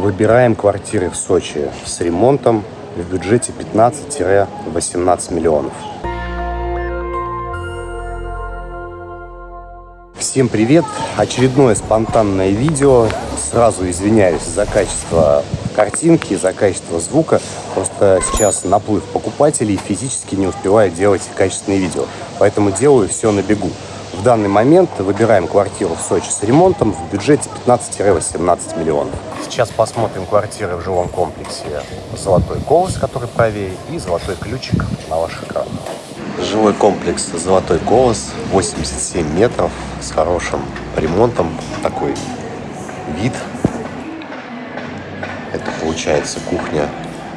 Выбираем квартиры в Сочи с ремонтом в бюджете 15-18 миллионов. Всем привет! Очередное спонтанное видео. Сразу извиняюсь за качество картинки, за качество звука. Просто сейчас наплыв покупателей физически не успеваю делать качественные видео. Поэтому делаю все на бегу. В данный момент выбираем квартиру в Сочи с ремонтом в бюджете 15-18 миллионов. Сейчас посмотрим квартиры в жилом комплексе «Золотой колос», который правее, и «Золотой ключик» на ваших экранах. Жилой комплекс «Золотой колос», 87 метров, с хорошим ремонтом. Такой вид. Это получается кухня,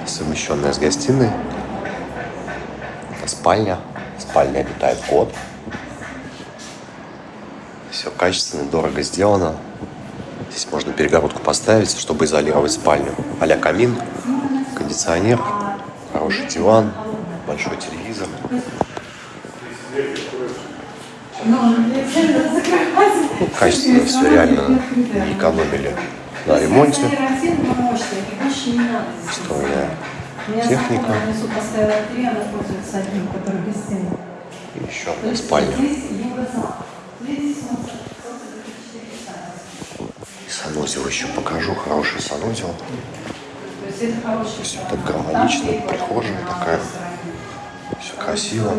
совмещенная с гостиной. Это спальня. В спальне обитает кот. Все качественно, дорого сделано. Здесь можно перегородку поставить, чтобы изолировать спальню. а камин, кондиционер, хороший диван, большой телевизор. Ну, качественно все реально не экономили на ремонте. Встроенная техника. И еще одна спальня. Санузел еще покажу. Хороший санузел. Все так гармонично. Прихожая такая. Все красиво.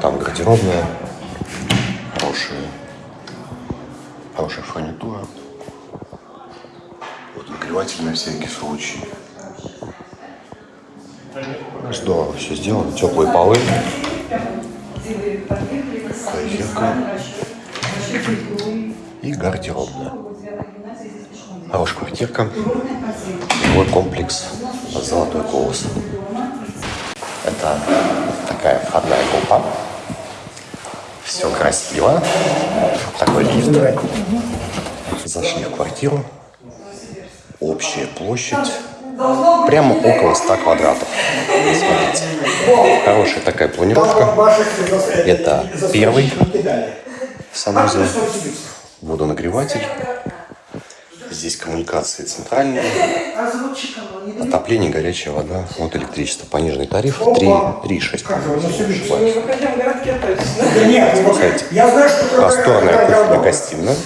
Там гардеробная. Хорошая. Хорошая фурнитура. Вот нагреватель на всякий случай. Здорово все сделано. Теплые полы. Такая И гардеробная. Хорошая квартирка. Жилой комплекс «Золотой колос». Это такая входная группа. Все красиво. Такой лифт. Зашли в квартиру. Общая площадь прямо около 100 квадратов. Смотрите. Хорошая такая планировка. Это первый санузел, водонагреватель. Здесь коммуникации центральные, отопление, горячая вода, вот электричество, пониженный тариф 3,6. Просторная кухня-гостиная,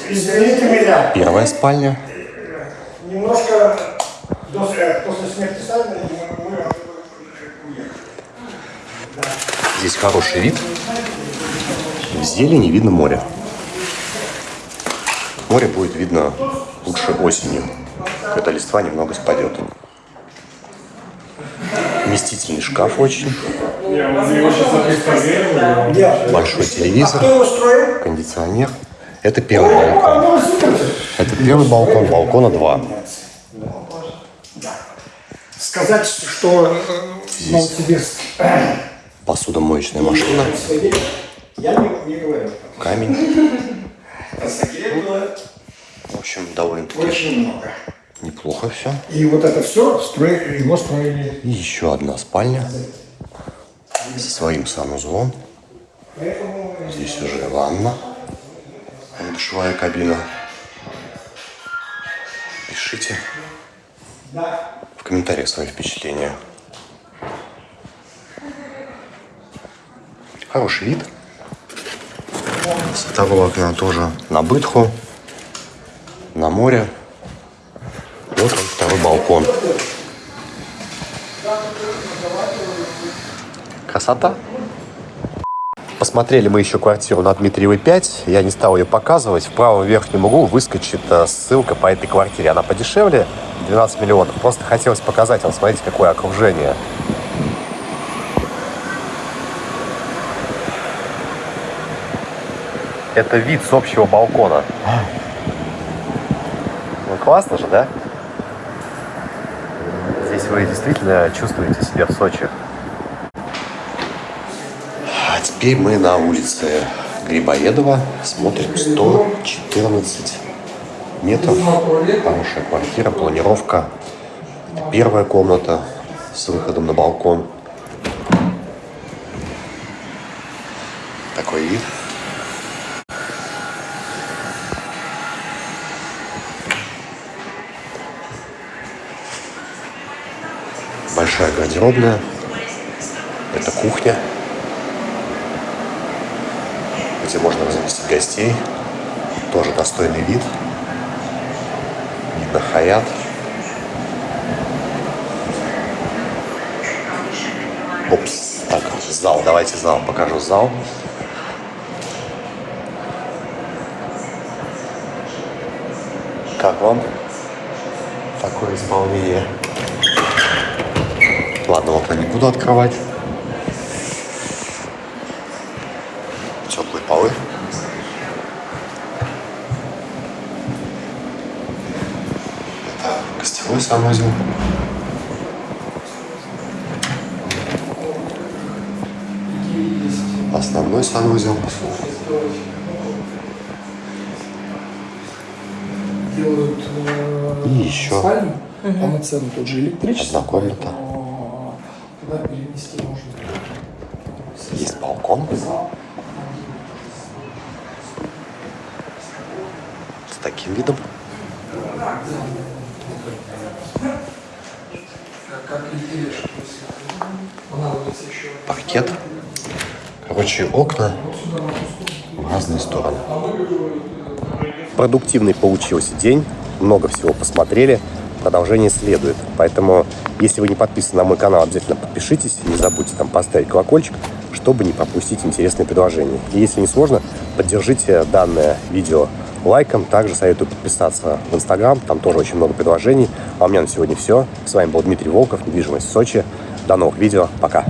первая спальня. Немножко после смерти Здесь хороший вид. В зелени видно море. Море будет видно лучше осенью, когда листва немного спадет. Вместительный шкаф очень. Большой телевизор, кондиционер. Это первый балкон. Это первый балкон, балкона два. Сказать, что Новосибирск... Посудомоечная машина. Камень. В общем, довольно-таки Очень много. неплохо все. И вот это все строили, его строили. И еще одна спальня со своим санузлом. Здесь уже ванна, не душевая кабина. Пишите в комментариях свои впечатления. Хороший вид. С второго окна тоже на бытху на море. Вот он, второй балкон. Красота. Посмотрели мы еще квартиру на Дмитриевой 5. Я не стал ее показывать. В правом верхнем углу выскочит э, ссылка по этой квартире. Она подешевле, 12 миллионов. Просто хотелось показать вам, смотрите, какое окружение. Это вид с общего балкона. Классно же, да? Здесь вы действительно чувствуете себя в Сочи. А теперь мы на улице Грибоедова. Смотрим 114 метров. Хорошая квартира, планировка. Это первая комната с выходом на балкон. Такой вид. Большая гардеробная. Это кухня, где можно разместить гостей. Тоже достойный вид. Вид на Хаят. Опс. Так, зал. Давайте зал. Покажу зал. Как вам такое исполнение? Ладно, окна не буду открывать. Санузел. Основной санузел. Делают э, И еще. спальню, полноценную, тут же электричество. Одна комната. поэтому Туда перенести можно. Есть балкон. С таким видом. Паркет. Короче, окна в разные стороны. Продуктивный получился день. Много всего посмотрели. Продолжение следует. Поэтому, если вы не подписаны на мой канал, обязательно подпишитесь. Не забудьте там поставить колокольчик, чтобы не пропустить интересные предложения. И если не сложно, поддержите данное видео лайком. Также советую подписаться в Инстаграм. Там тоже очень много предложений. А у меня на сегодня все. С вами был Дмитрий Волков, недвижимость в Сочи. До новых видео. Пока.